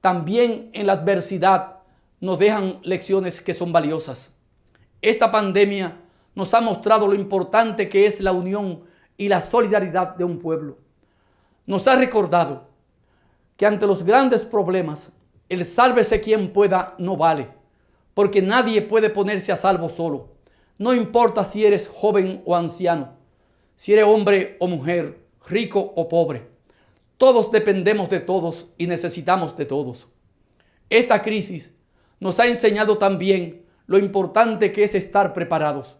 también en la adversidad nos dejan lecciones que son valiosas. Esta pandemia nos ha mostrado lo importante que es la unión y la solidaridad de un pueblo. Nos ha recordado que ante los grandes problemas, el sálvese quien pueda no vale, porque nadie puede ponerse a salvo solo. No importa si eres joven o anciano, si eres hombre o mujer, rico o pobre. Todos dependemos de todos y necesitamos de todos. Esta crisis nos ha enseñado también lo importante que es estar preparados.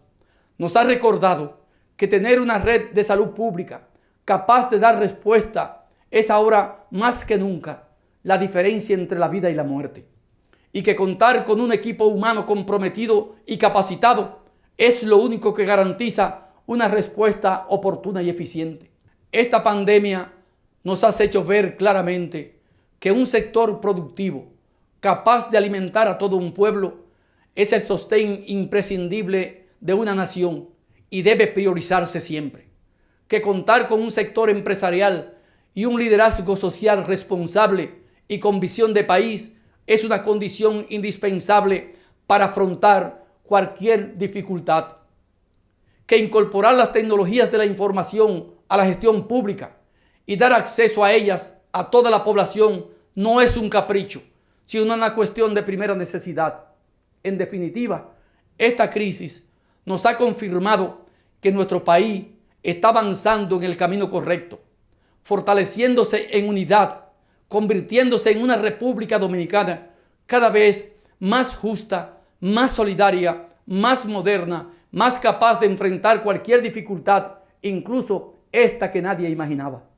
Nos ha recordado que tener una red de salud pública capaz de dar respuesta es ahora más que nunca la diferencia entre la vida y la muerte. Y que contar con un equipo humano comprometido y capacitado es lo único que garantiza una respuesta oportuna y eficiente. Esta pandemia nos ha hecho ver claramente que un sector productivo capaz de alimentar a todo un pueblo es el sostén imprescindible de una nación y debe priorizarse siempre. Que contar con un sector empresarial y un liderazgo social responsable y con visión de país es una condición indispensable para afrontar cualquier dificultad. Que incorporar las tecnologías de la información a la gestión pública y dar acceso a ellas a toda la población no es un capricho, sino una cuestión de primera necesidad. En definitiva, esta crisis nos ha confirmado que nuestro país está avanzando en el camino correcto, fortaleciéndose en unidad, convirtiéndose en una República Dominicana cada vez más justa, más solidaria, más moderna, más capaz de enfrentar cualquier dificultad, incluso esta que nadie imaginaba.